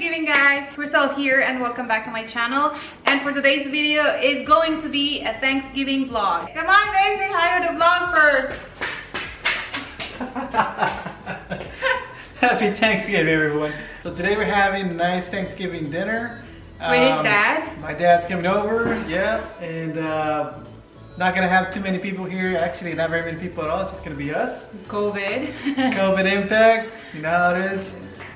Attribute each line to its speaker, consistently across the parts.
Speaker 1: Thanksgiving guys! Crystal here and welcome back to my channel. And for today's video is going to be a Thanksgiving vlog. Come on babe, say hi to the vlog first.
Speaker 2: Happy Thanksgiving, everyone. So today we're having a nice Thanksgiving dinner.
Speaker 1: With his
Speaker 2: Um,
Speaker 1: dad?
Speaker 2: My dad's coming over, yeah, and uh, not gonna have too many people here. Actually, not very many people at all. It's just gonna be us.
Speaker 1: COVID.
Speaker 2: COVID impact, you know how it is.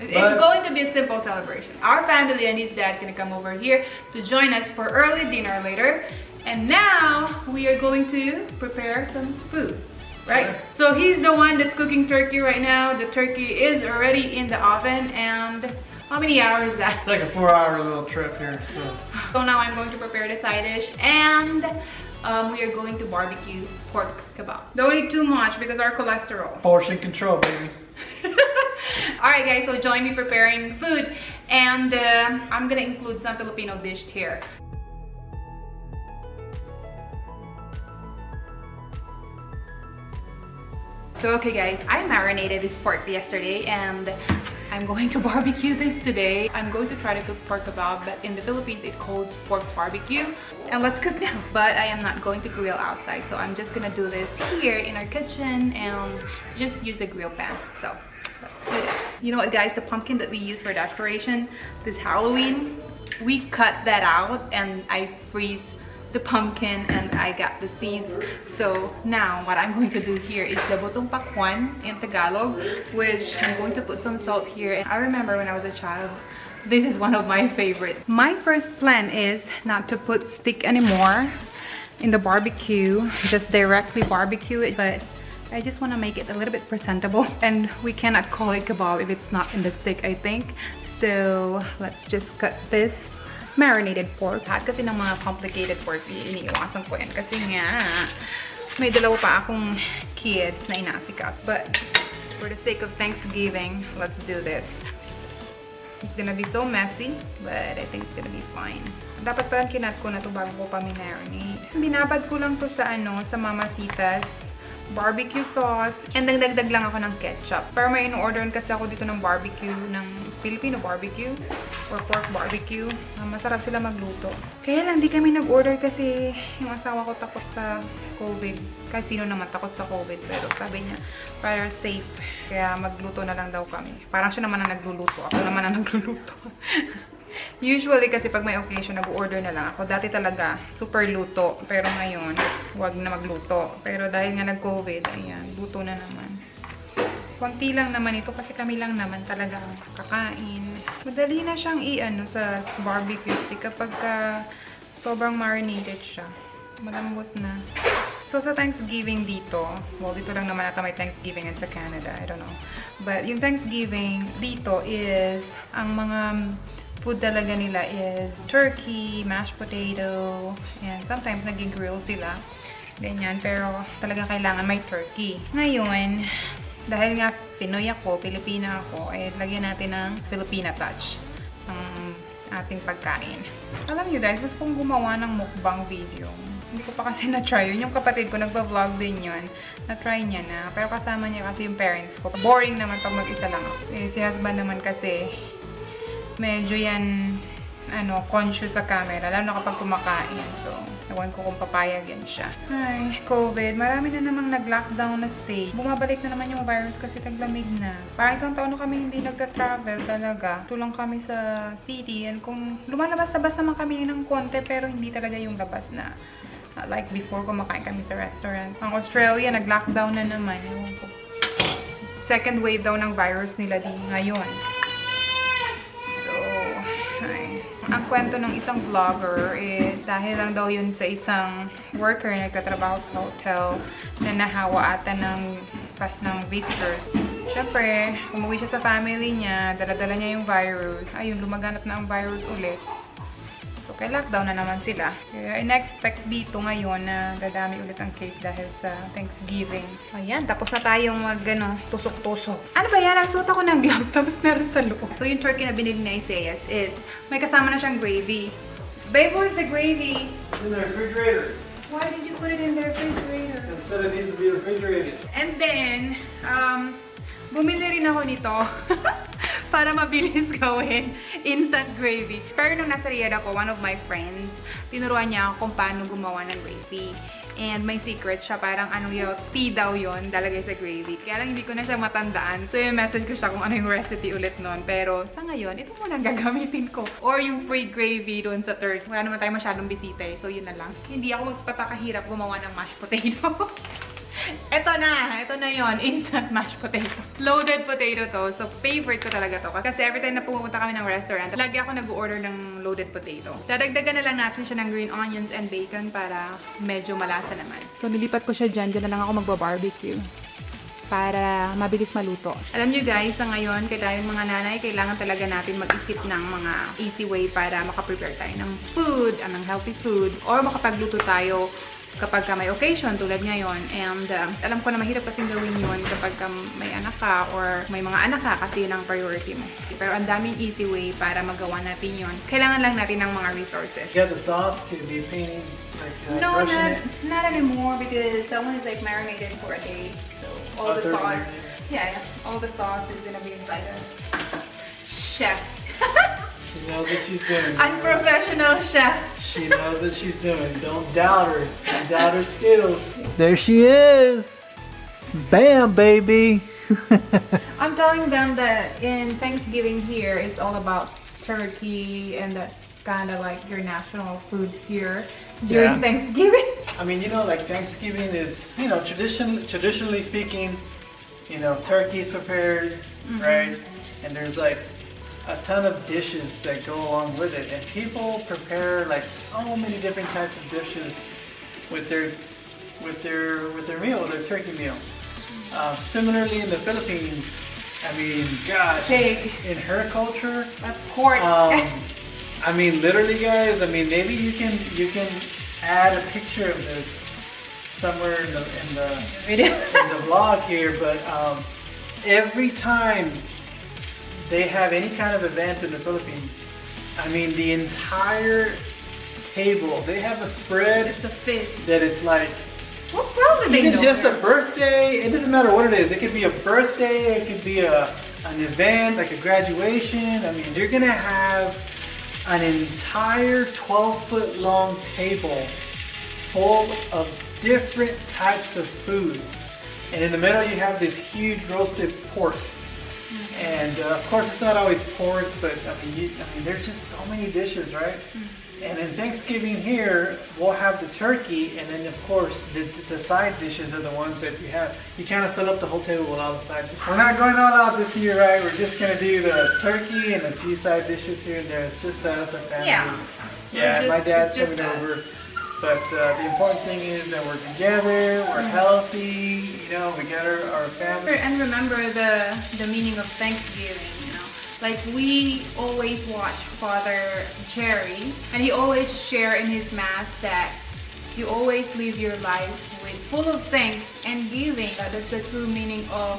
Speaker 1: It's
Speaker 2: But-
Speaker 1: going to be a simple celebration. Our family and his dad's gonna come over here to join us for early dinner later. And now we are going to prepare some food, right? So he's the one that's cooking turkey right now. The turkey is already in the oven and how many hours is that?
Speaker 2: It's like a four-hour little trip here. So
Speaker 1: So now I'm going to prepare the side dish and um, we are going to barbecue pork kebab. Don't eat too much because our cholesterol.
Speaker 2: portion control, baby.
Speaker 1: Alright guys, so join me preparing food and uh, I'm gonna include some Filipino dish here. So okay guys, I marinated this pork yesterday and I'm going to barbecue this today. I'm going to try to cook pork kebab, but in the Philippines it's called pork barbecue. And let's cook now. But I am not going to grill outside, so I'm just gonna do this here in our kitchen and just use a grill pan. So let's do this. You know what guys, the pumpkin that we use for decoration this Halloween, we cut that out and I freeze the pumpkin and I got the seeds. So now what I'm going to do here is the botong pakwan in Tagalog, which I'm going to put some salt here. And I remember when I was a child, this is one of my favorites. My first plan is not to put stick anymore in the barbecue, just directly barbecue it, but I just want to make it a little bit presentable and we cannot call it kebab if it's not in the stick, I think. So let's just cut this marinated pork. Lahat kasi ng mga complicated pork, iniiwasan ko yan. Kasi nga, may dalawa pa akong kids na inasikas. But for the sake of Thanksgiving, let's do this. It's gonna be so messy, but I think it's gonna be fine. Dapat pala kinat ko na to bago ko pa minarinate. Binabad ko lang to sa ano, sa Mamasitas barbecue sauce. And nagdagdag lang ako ng ketchup. Pero may in-orderan kasi ako dito ng barbecue, ng Filipino barbecue or pork barbecue. Masarap sila magluto. Kaya lang, di kami nag-order kasi yung asawa ko takot sa COVID. Kahit sino naman takot sa COVID. Pero sabi niya, para safe. Kaya magluto na lang daw kami. Parang siya naman ang nagluluto. Ako naman ang nagluluto. Usually kasi pag may occasion, nag-order na lang ako. Dati talaga, super luto. Pero ngayon, wag na magluto. Pero dahil nga nag-COVID, ayan, luto na naman. Kunti lang naman ito kasi kami lang naman talaga ang kakain. Madali na siyang i-ano sa barbecue stick kapag ka sobrang marinated siya. Malambot na. So, sa Thanksgiving dito, well, dito lang naman ata may Thanksgiving and sa Canada, I don't know. But yung Thanksgiving dito is, ang mga food talaga nila is turkey, mashed potato, and sometimes nag-grill sila. Ganyan, pero talaga kailangan may turkey. Ngayon, dahil nga Pinoy ako, Pilipina ako, eh, lagyan natin ng Filipina touch ng ating pagkain. Alam nyo guys, gusto kong gumawa ng mukbang video. Hindi ko pa kasi na-try yun. Yung kapatid ko, nagpa-vlog din yun. Na-try niya na. Pero kasama niya kasi yung parents ko. Boring naman pag mag-isa lang ako. Eh, si husband naman kasi, medyo yan, ano, conscious sa camera. Lalo na kapag kumakain. So, ewan ko kung papayag yan siya. Ay, COVID. Marami na namang nag-lockdown na state. Bumabalik na naman yung virus kasi taglamig na. Parang isang taon na kami hindi nagka-travel talaga. Tulang kami sa city. And kung lumalabas-labas naman kami ng konti, pero hindi talaga yung labas na like before kumakain kami sa restaurant. Ang Australia, nag-lockdown na naman. Second wave daw ng virus nila di ngayon. Ay. Ang kwento ng isang vlogger is dahil lang daw yun sa isang worker na nagtatrabaho sa hotel na nahawa ata ng, ng visitors. Siyempre, umuwi siya sa family niya, daladala niya yung virus. Ayun, lumaganap na ang virus ulit. So, kay lockdown na naman sila. Kaya in-expect dito ngayon na dadami ulit ang case dahil sa Thanksgiving. Ayan, tapos na tayong mag, ano, tusok-tusok. Ano ba yan? Nagsuot ako ng gloves tapos meron sa loob. So, yung turkey na binili ni Isaias is, may kasama na siyang gravy. Babe, where's the gravy?
Speaker 2: In the refrigerator.
Speaker 1: Why did you put it in the refrigerator?
Speaker 2: Instead it needs to be refrigerated.
Speaker 1: And then, um, bumili rin ako nito para mabilis gawin. Instant gravy. Pero nung nasa Riyadh ako, one of my friends, tinuruan niya ako kung paano gumawa ng gravy. And may secret siya, parang ano yun, tea daw yun, dalagay sa gravy. Kaya lang hindi ko na siya matandaan. So yung message ko siya kung ano yung recipe ulit nun. Pero sa ngayon, ito muna ang gagamitin ko. Or yung free gravy doon sa third. Wala naman tayo masyadong bisita eh. So yun na lang. Hindi ako magpapakahirap gumawa ng mashed potato. Ito na! Ito na yon Instant mashed potato. Loaded potato to. So, favorite ko talaga to. Kasi every time na pumunta kami ng restaurant, lagi ako nag-order ng loaded potato. Dadagdagan na lang natin siya ng green onions and bacon para medyo malasa naman. So, nilipat ko siya dyan. Dyan na lang ako magba-barbecue para mabilis maluto. Alam nyo guys, sa ngayon, kaya tayong mga nanay, kailangan talaga natin mag-isip ng mga easy way para makaprepare tayo ng food, ng healthy food, or makapagluto tayo kapag ka may occasion tulad ngayon. And uh, alam ko na mahirap kasing gawin yun kapag ka may anak ka or may mga anak ka kasi yun ang priority mo. Pero ang daming easy way para magawa natin yun. Kailangan lang natin ng mga resources.
Speaker 2: You have the sauce to be painting, like uh,
Speaker 1: No, not,
Speaker 2: it.
Speaker 1: not anymore because that one is like marinated for a day. So all
Speaker 2: Oh,
Speaker 1: the sauce, yeah, yeah, all the sauce is gonna be inside of chef.
Speaker 2: She knows what she's doing.
Speaker 1: Unprofessional chef.
Speaker 2: She knows what she's doing. Don't doubt her. Don't doubt her skills. There she is. Bam, baby.
Speaker 1: I'm telling them that in Thanksgiving here, it's all about turkey, and that's kind of like your national food here during
Speaker 2: Yeah.
Speaker 1: Thanksgiving.
Speaker 2: I mean, you know, like Thanksgiving is, you know, tradition, traditionally speaking, you know, turkey is prepared, mm-hmm. right? And there's like a ton of dishes that go along with it. And people prepare like so many different types of dishes with their with their with their meal, their turkey meal. Um, similarly, in the Philippines, I mean, gosh,
Speaker 1: Pig.
Speaker 2: in her culture,
Speaker 1: A pork.
Speaker 2: um, I mean, literally, guys. I mean, maybe you can you can add a picture of this somewhere in the in the,
Speaker 1: Video.
Speaker 2: in the vlog here. But um, every time they have any kind of event in the Philippines, I mean, the entire table they have a spread
Speaker 1: it's a feast.
Speaker 2: that it's like
Speaker 1: What probably they
Speaker 2: even just a birthday, it doesn't matter what it is. It could be a birthday, it could be a an event like a graduation. I mean, you're gonna have an entire 12 foot long table full of different types of foods. And in the middle, you have this huge roasted pork. And uh, of course, it's not always pork, but I mean, you, I mean, there's just so many dishes, right? And in Thanksgiving here, we'll have the turkey, and then of course, the, the side dishes are the ones that you have. You kind of fill up the whole table with all the side dishes. We're not going all out this year, right? We're just gonna do the turkey and a few side dishes here and there. It's just us, our family.
Speaker 1: Yeah.
Speaker 2: Yeah,
Speaker 1: We're
Speaker 2: my dad's coming
Speaker 1: us.
Speaker 2: over. But uh, the important thing is that we're together, we're
Speaker 1: Mm-hmm.
Speaker 2: healthy, you know, we got our, our family.
Speaker 1: And remember the the meaning of Thanksgiving, you know. Like we always watch Father Jerry, and he always share in his mass that you always live your life with full of thanks and giving. That is the true meaning of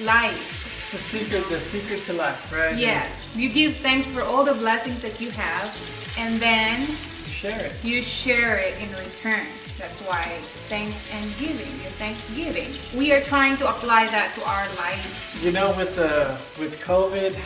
Speaker 1: life.
Speaker 2: It's a secret, the secret to life, right?
Speaker 1: Yes, you give thanks for all the blessings that you have, and then
Speaker 2: You share it.
Speaker 1: you share it in return. That's why thanks and giving, your thanksgiving. We are trying to apply that to our lives.
Speaker 2: You know, with the with COVID,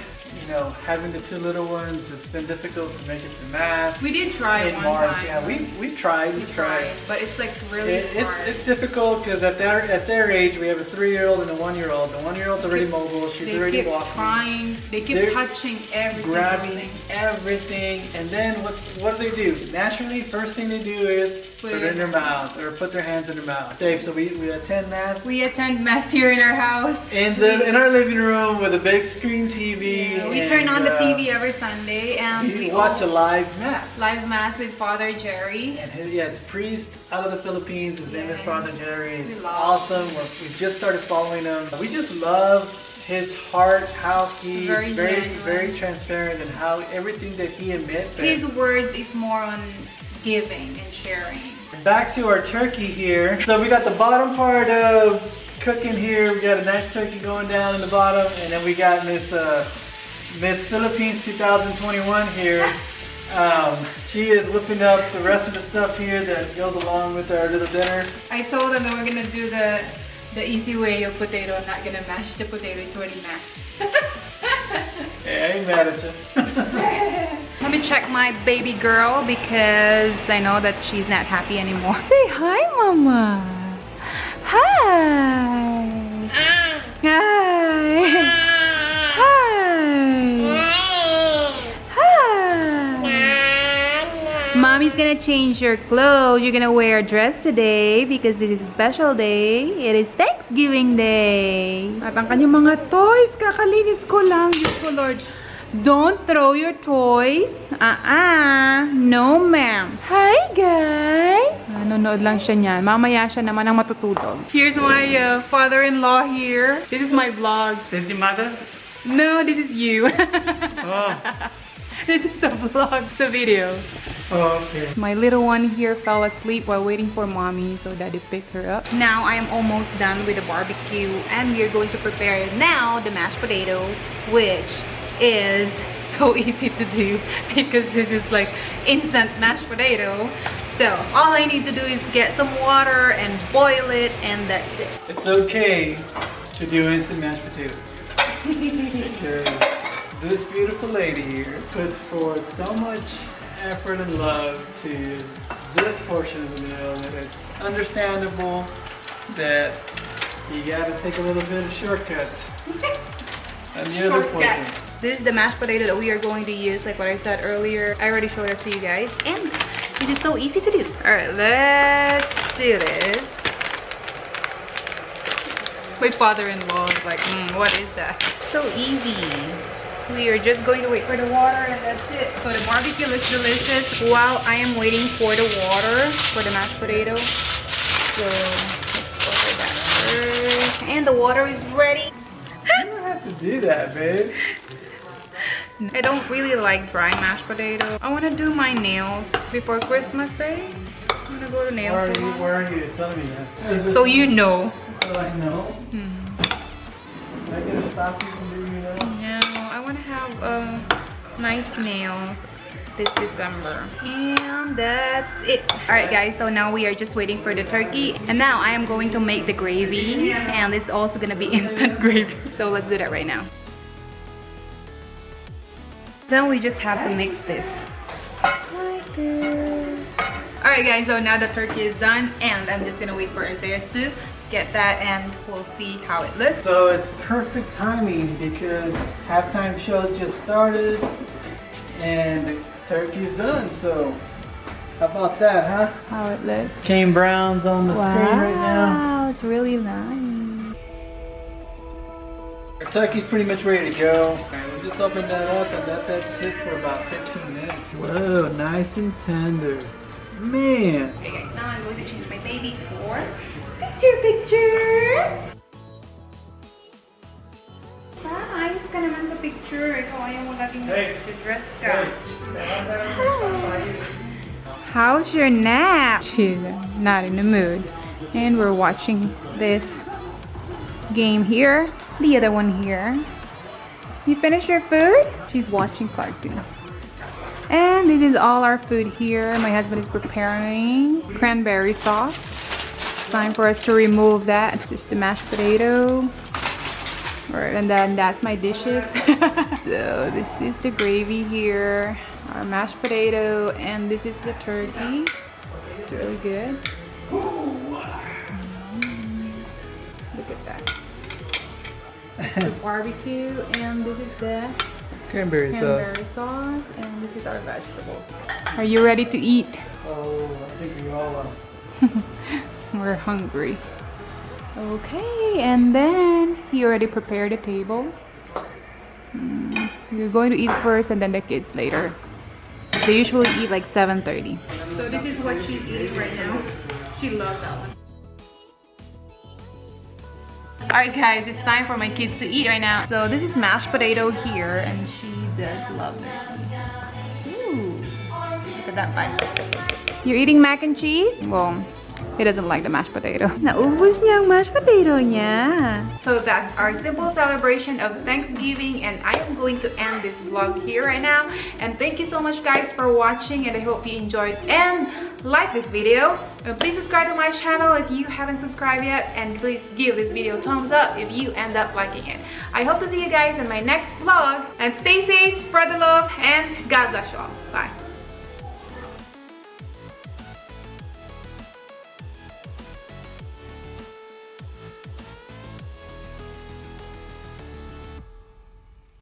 Speaker 2: you know, having the two little ones, it's been difficult to make it to mass.
Speaker 1: We did try
Speaker 2: in
Speaker 1: one
Speaker 2: March,
Speaker 1: time.
Speaker 2: yeah, we we tried, we,
Speaker 1: We
Speaker 2: tried.
Speaker 1: tried, but it's like really
Speaker 2: It, it's it's difficult because at their at their age, we have a three-year-old and a one-year-old. The one-year-old's already
Speaker 1: Keep-
Speaker 2: mobile; she's
Speaker 1: they
Speaker 2: already
Speaker 1: keep
Speaker 2: walking.
Speaker 1: trying, they keep
Speaker 2: They're
Speaker 1: touching every
Speaker 2: grabbing
Speaker 1: thing.
Speaker 2: Everything, and then what's what do they do? Naturally, first thing they do is
Speaker 1: Put
Speaker 2: put,
Speaker 1: it
Speaker 2: in their mouth or put their hands in their mouth. Dave, so we, we attend mass
Speaker 1: We attend mass here in our house.
Speaker 2: in the
Speaker 1: we,
Speaker 2: in our living room with a big screen TV.
Speaker 1: yeah, we
Speaker 2: and,
Speaker 1: turn on the
Speaker 2: uh,
Speaker 1: TV every Sunday and
Speaker 2: We,
Speaker 1: we
Speaker 2: watch a live mass.
Speaker 1: live mass with Father Jerry.
Speaker 2: And his, yeah, it's a priest out of the Philippines. His name is Father Jerry. He's awesome. We're, we just started following him. We just love his heart, how he's
Speaker 1: Very
Speaker 2: very, very, transparent, and how everything that he admits.
Speaker 1: His words is more on giving and sharing.
Speaker 2: Back to our turkey here. So we got the bottom part of cooking here. We got a nice turkey going down in the bottom, and then we got Miss uh, Miss Philippines 2021 here. Um, she is whipping up the rest of the stuff here that goes along with our little dinner.
Speaker 1: I told them that we're gonna do the the easy way of potato. I'm not gonna mash the potato. It's already mashed.
Speaker 2: Hey, I ain't mad at you.
Speaker 1: Let me check my baby girl because I know that she's not happy anymore. Say hi, Mama. Gonna change your clothes. You're gonna wear a dress today because this is a special day. It is Thanksgiving Day. At ang kanyang mga toys, kakalinis ko lang. Diyos ko, Lord. Don't throw your toys. Uh-uh. No, ma'am. Hi, guys. Nanonood lang siya niyan. Mamaya siya naman ang matutulog. Here's my uh, father-in-law here. This is my vlog.
Speaker 2: This your mother?
Speaker 1: No, this is you.
Speaker 2: Oh.
Speaker 1: this is the vlog, the video.
Speaker 2: Oh, okay.
Speaker 1: My little one here fell asleep while waiting for mommy, so daddy picked her up. Now I am almost done with the barbecue and we are going to prepare now the mashed potato, which is so easy to do because this is like instant mashed potato. So all I need to do is get some water and boil it and that's it.
Speaker 2: It's okay to do instant mashed potatoes. because this beautiful lady here puts forth so much effort and love to this portion of the meal that it's understandable that you gotta take a little bit of shortcuts. And the other portion.
Speaker 1: This is the mashed potato that we are going to use, like what I said earlier. I already showed this to you guys, and it is so easy to do. All right, let's do this. My father-in-law is like, mm, what is that? So easy. We are just going to wait for the water and that's it. So the barbecue looks delicious while I am waiting for the water for the mashed potato. So let's over that first. And the water is ready.
Speaker 2: You don't have to do that, babe.
Speaker 1: I don't really like dry mashed potato. I want to do my nails before Christmas Day. I'm gonna go to nail
Speaker 2: Why are you,
Speaker 1: salon.
Speaker 2: are you telling me that?
Speaker 1: So you know.
Speaker 2: So I know.
Speaker 1: Hmm.
Speaker 2: Am I stop you from doing that?
Speaker 1: No, I want to have um, nice nails this December. And that's it. Alright guys, so now we are just waiting for the turkey. And now I am going to make the gravy. And it's also gonna be instant gravy. So let's do that right now. Then we just have to mix this. Like this. Alright guys, so now the turkey is done. And I'm just gonna wait for Isaiah to get that and we'll see how it looks.
Speaker 2: So it's perfect timing because halftime show just started and the turkey's done. So how about that, huh?
Speaker 1: How it looks.
Speaker 2: Kane Brown's on the screen right now.
Speaker 1: Wow, it's really nice.
Speaker 2: Our turkey's pretty much ready to go. Alright, we'll just open that up and let that sit for about 15 minutes. Whoa, nice and tender. Man.
Speaker 1: Okay guys, now I'm going to change my baby for picture picture. Ah, ayos ka naman sa picture. Ikaw ayaw mo laging
Speaker 2: Hey.
Speaker 1: dress ka. How's your nap? She's not in the mood. And we're watching this game here. The other one here. You finished your food? She's watching cartoons. And this is all our food here. My husband is preparing cranberry sauce. It's time for us to remove that. Just the mashed potato. Alright, and then that's my dishes. so this is the gravy here, our mashed potato, and this is the turkey. It's really good. Mm. Look at that. the barbecue, and this is the
Speaker 2: Cranberry sauce.
Speaker 1: cranberry sauce, and this is our vegetables. Are you ready to eat?
Speaker 2: Oh, I think we all are.
Speaker 1: We're hungry. Okay, and then he already prepared the table. Mm, we're going to eat first and then the kids later. They usually eat like 7.30. So this is what she's eating right now. She loves that one. Alright guys, it's time for my kids to eat right now. So this is mashed potato here and she does love it. Ooh, look at that bite. You're eating mac and cheese? Well, he doesn't like the mashed potato. Naubos niya ang mashed potato niya. So that's our simple celebration of Thanksgiving and I am going to end this vlog here right now. And thank you so much guys for watching and I hope you enjoyed. And like this video. And please subscribe to my channel if you haven't subscribed yet. And please give this video a thumbs up if you end up liking it. I hope to see you guys in my next vlog. And stay safe, spread the love, and God bless you all. Bye.